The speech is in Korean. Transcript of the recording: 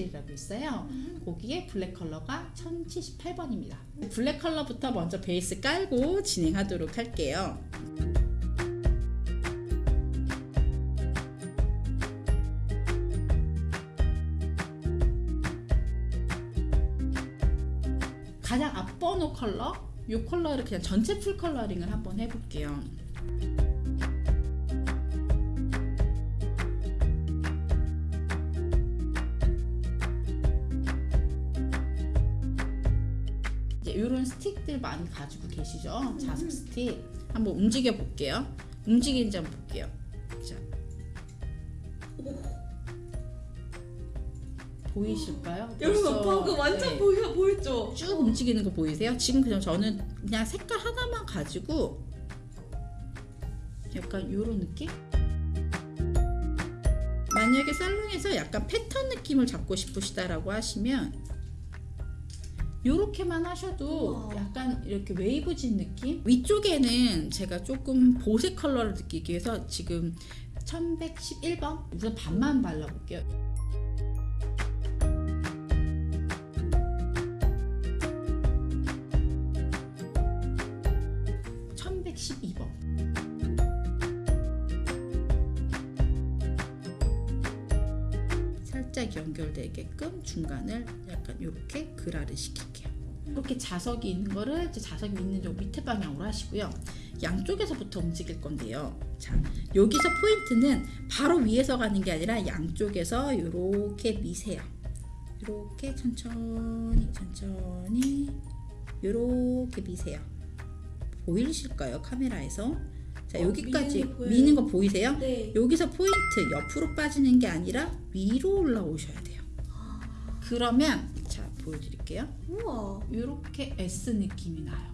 펜슬이라고 있어요. 거기에 블랙 컬러가 1078번입니다. 블랙 컬러부터 먼저 베이스 깔고 진행하도록 할게요. 가장 앞번호 컬러 이 컬러를 그냥 전체 full coloring을 한번 해볼게요. 이제 이런 스틱들 많이 가지고 계시죠? 자석 스틱 한번 움직여 볼게요. 움직이는지 한번 볼게요. 자. 보이실까요? 여러분 벌써, 방금 완전 네. 보여 보였죠? 쭉 움직이는 거 보이세요? 지금 그냥 저는 그냥 색깔 하나만 가지고 약간 이런 느낌? 만약에 살롱에서 약간 패턴 느낌을 잡고 싶으시다라고 하시면 이렇게만 하셔도 우와. 약간 이렇게 웨이브진 느낌? 위쪽에는 제가 조금 보색 컬러를 느끼기 위해서 지금 1111번 우선 반만 발라볼게요. 1112번. 살짝 연결되게끔 중간을 약간 이렇게 그라를 시킬게요. 이렇게 자석이 있는 거를 이제 자석이 있는 쪽 밑에 방향으로 하시고요. 양쪽에서부터 움직일 건데요. 자, 여기서 포인트는 바로 위에서 가는 게 아니라 양쪽에서 이렇게 미세요. 이렇게 천천히 천천히 이렇게 미세요. 보이실까요 카메라에서? 자 어, 여기까지 미는. 미는 거 보이세요? 네. 여기서 포인트 옆으로 빠지는 게 아니라 위로 올라오셔야 돼요. 그러면 자 보여드릴게요. 우와. 이렇게 S 느낌이 나요.